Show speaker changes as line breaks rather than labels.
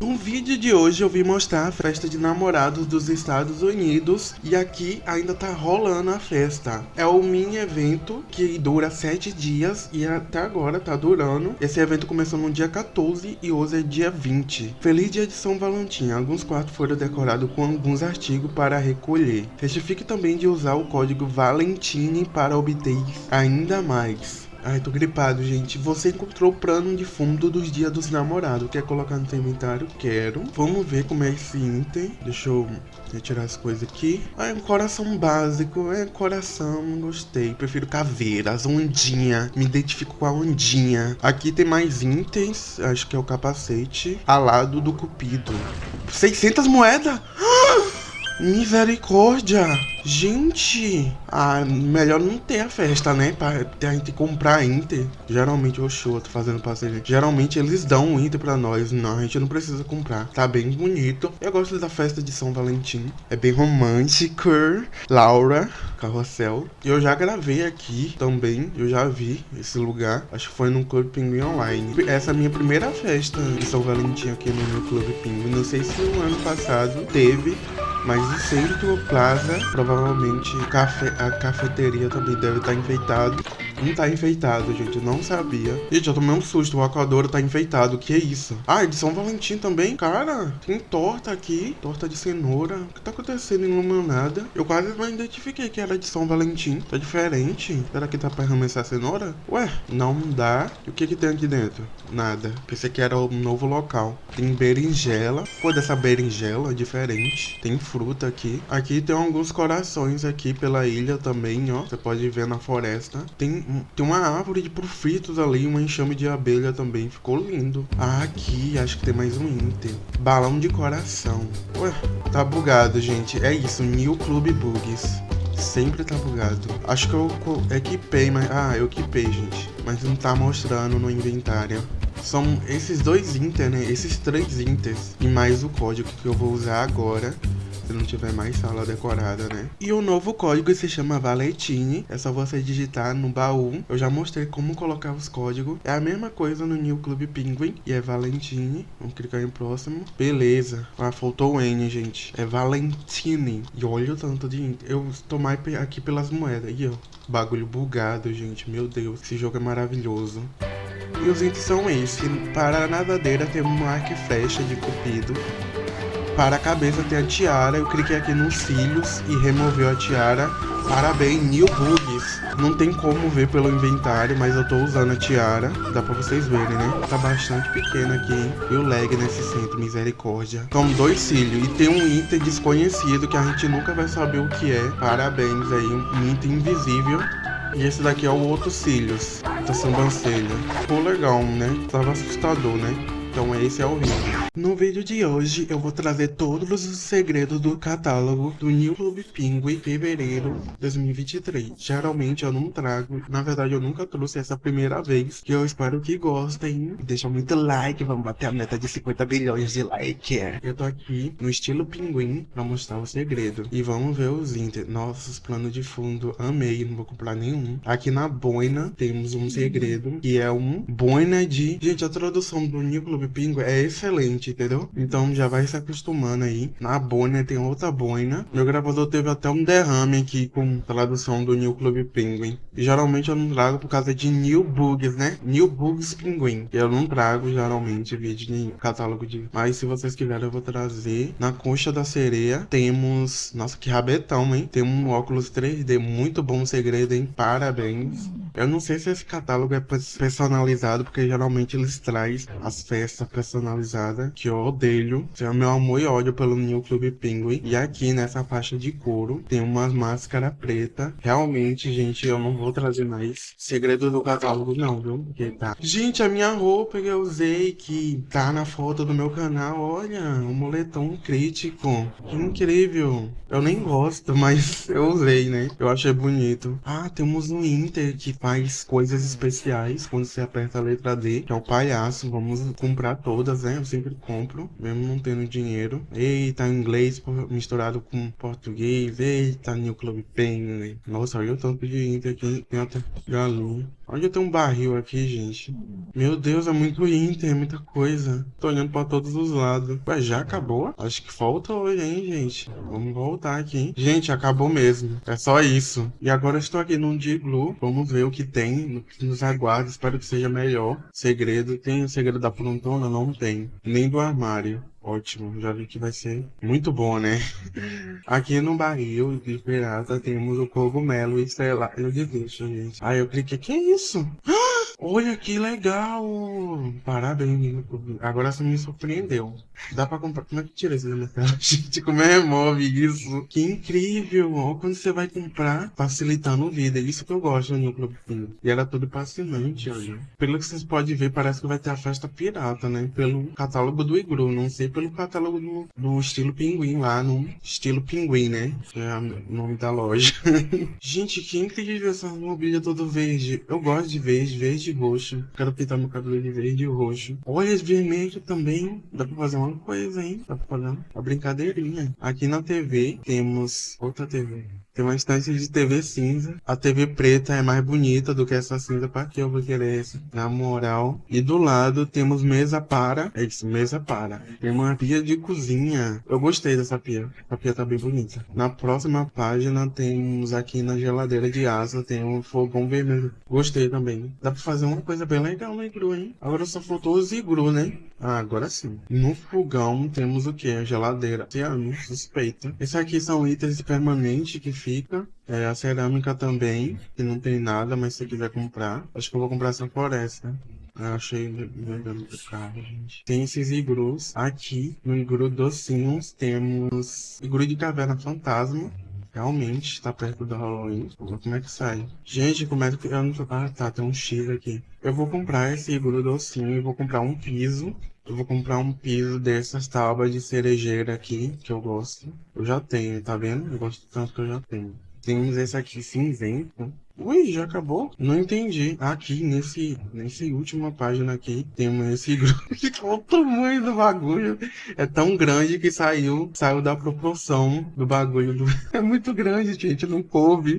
No vídeo de hoje eu vim mostrar a festa de namorados dos Estados Unidos e aqui ainda tá rolando a festa. É um mini evento que dura 7 dias e até agora tá durando. Esse evento começou no dia 14 e hoje é dia 20. Feliz dia de São Valentim. Alguns quartos foram decorados com alguns artigos para recolher. Certifique também de usar o código Valentine para obter ainda mais. Ai, tô gripado, gente. Você encontrou o plano de fundo dos dias dos namorados. Quer colocar no seu inventário? Quero. Vamos ver como é esse item. Deixa eu retirar as coisas aqui. Ah, é um coração básico. É coração, gostei. Prefiro caveiras, ondinha. Me identifico com a ondinha. Aqui tem mais itens. Acho que é o capacete. Alado do cupido. 600 moedas? Misericórdia! Gente, ah, melhor não ter a festa, né? Pra, a gente comprar Inter. Geralmente, o show, tô fazendo passeio. Geralmente eles dão Inter pra nós. Não, a gente não precisa comprar. Tá bem bonito. Eu gosto da festa de São Valentim. É bem romântico. Laura, carrossel. Eu já gravei aqui também. Eu já vi esse lugar. Acho que foi no Clube Pinguim Online. Essa é a minha primeira festa de São Valentim aqui no meu Clube Pinguim. Não sei se o ano passado teve. Mas o centro Plaza, provavelmente cafe, a cafeteria também deve estar tá enfeitado. Não tá enfeitado, gente, eu não sabia. Gente, eu tomei um susto, o aquadouro tá enfeitado, que é isso? Ah, de São Valentim também? Cara, tem torta aqui, torta de cenoura. O que tá acontecendo em nada? Eu quase não identifiquei que era de São Valentim. Tá diferente. Será que tá pra arremessar cenoura? Ué, não dá. E o que que tem aqui dentro? Nada. Pensei que era um novo local. Tem berinjela. Pô, dessa berinjela é diferente. Tem fruta aqui. Aqui tem alguns corações aqui pela ilha também, ó. Você pode ver na floresta. Tem, tem uma árvore de profitos ali, uma enxame de abelha também. Ficou lindo. Ah, aqui, acho que tem mais um item. Balão de coração. Ué, tá bugado, gente. É isso, New Club Bugs. Sempre tá bugado. Acho que eu equipei, mas... Ah, eu equipei, gente. Mas não tá mostrando no inventário. São esses dois inter, né? Esses três inters e mais o código que eu vou usar agora se não tiver mais sala decorada, né? E o novo código se chama Valentine, é só você digitar no baú. Eu já mostrei como colocar os códigos. É a mesma coisa no New Club Penguin, e é Valentine. Vamos clicar em próximo. Beleza. Ah, faltou o N, gente. É Valentine. E olha o tanto de... Eu estou mais aqui pelas moedas. E ó, bagulho bugado, gente. Meu Deus, esse jogo é maravilhoso. E os itens são esses. Para a nadadeira tem um arco e flecha de cupido. Para a cabeça tem a tiara. Eu cliquei aqui nos cílios e removeu a tiara. Parabéns, New Bugs. Não tem como ver pelo inventário, mas eu tô usando a tiara. Dá pra vocês verem, né? Tá bastante pequeno aqui, hein? E o lag nesse centro, misericórdia. São dois cílios. E tem um item desconhecido que a gente nunca vai saber o que é. Parabéns aí, um item invisível. E esse daqui é o outro cílios, da sobrancelha. Ficou legal, né? Tava assustador, né? Então esse é o vídeo. No vídeo de hoje eu vou trazer todos os segredos do catálogo do New Club Penguin fevereiro 2023. Geralmente eu não trago, na verdade eu nunca trouxe essa primeira vez, que eu espero que gostem. Deixa muito like, vamos bater a meta de 50 bilhões de like. Eu tô aqui no estilo pinguim pra mostrar o segredo. E vamos ver os inter. Nossa, os planos de fundo, amei, não vou comprar nenhum. Aqui na boina temos um segredo, que é um boina de... Gente, a tradução do New Club Pinguim é excelente entendeu? Então já vai se acostumando aí. Na boina tem outra boina. Meu gravador teve até um derrame aqui com tradução do New Club Penguin. E geralmente eu não trago por causa de New Bugs, né? New Bugs Penguin. Eu não trago geralmente vídeo de catálogo de... Mas se vocês quiserem eu vou trazer. Na concha da sereia temos... Nossa, que rabetão, hein? Tem um óculos 3D muito bom segredo, hein? Parabéns. Eu não sei se esse catálogo é personalizado, porque geralmente eles trazem as festas personalizadas que eu odeio. é o meu amor e ódio pelo New Club Penguin. E aqui nessa faixa de couro tem umas máscara preta. Realmente, gente, eu não vou trazer mais segredo do catálogo não, viu? Porque tá. Gente, a minha roupa que eu usei que tá na foto do meu canal, olha, um moletom crítico. Que incrível. Eu nem gosto, mas eu usei, né? Eu achei bonito. Ah, temos um Inter que faz coisas especiais quando você aperta a letra D, que é o palhaço. Vamos comprar todas, né? Eu sempre compro, mesmo não tendo dinheiro. Eita, inglês misturado com português. Eita, New Club Penguin. Nossa, olha o tanto de Inter aqui. Tem até galinha. Onde tem um barril aqui, gente? Meu Deus, é muito Inter, é muita coisa. Tô olhando pra todos os lados. Ué, já acabou? Acho que falta hoje, hein, gente? Vamos voltar aqui. Gente, acabou mesmo. É só isso. E agora estou aqui num Diglu. Vamos ver o que tem. Nos aguarda. Espero que seja melhor. Segredo. Tem o segredo da prontona? Não tem. Nem do armário. Ótimo, já vi que vai ser muito bom, né? Aqui no barril de pirata temos o cogumelo estrelado de bicho, gente. Aí eu cliquei, que é isso? Olha que legal! Parabéns, agora você me surpreendeu. Dá pra comprar. Como é que tira isso da minha tela? Gente, como é remove isso? Que incrível! Olha quando você vai comprar, facilitando vida. É isso que eu gosto no Pinho. E era tudo fascinante, olha. Pelo que vocês podem ver, parece que vai ter a festa pirata, né? Pelo catálogo do Igru, não sei pelo catálogo do, do estilo pinguim lá, no estilo pinguim, né? Que é o nome da loja. Gente, que incrível essa mobília toda verde. Eu gosto de verde, verde e roxo. Quero pintar meu cabelo de verde e roxo. Olha, esse vermelho também. Dá pra fazer uma coisa, hein? Dá pra fazer uma brincadeirinha. Aqui na TV temos outra TV. Tem uma estante de TV cinza. A TV preta é mais bonita do que essa cinza. Pra que eu vou querer essa? Na moral. E do lado temos mesa para. É isso, mesa para. Tem uma pia de cozinha. Eu gostei dessa pia. A pia tá bem bonita. Na próxima página temos aqui na geladeira de asa. Tem um fogão vermelho. Gostei também. Dá pra fazer uma coisa bem legal no igru, hein? Agora só faltou os igru, né? Ah, agora sim. No fogão temos o que? A geladeira. Ciano, suspeita. Esses aqui são itens permanentes que fica. É, a cerâmica também, que não tem nada, mas se quiser comprar. Acho que eu vou comprar essa floresta. Eu achei legal muito caro, gente. Tem esses igrus. Aqui, no igru docinhos, temos igru de caverna fantasma. Realmente, está perto do Halloween. Como é que sai? Gente, como é que... Eu não... Ah, tá, tem um X aqui. Eu vou comprar esse igru docinho e vou comprar um piso. Eu vou comprar um piso dessas tábuas de cerejeira aqui, que eu gosto. Eu já tenho, tá vendo? Eu gosto tanto que eu já tenho. Temos esse aqui cinzento. Ui, já acabou? Não entendi. Aqui, nesse, nesse última página aqui, temos esse grupo. O tamanho do bagulho. É tão grande que saiu, saiu da proporção do bagulho. Do... É muito grande, gente, não coube.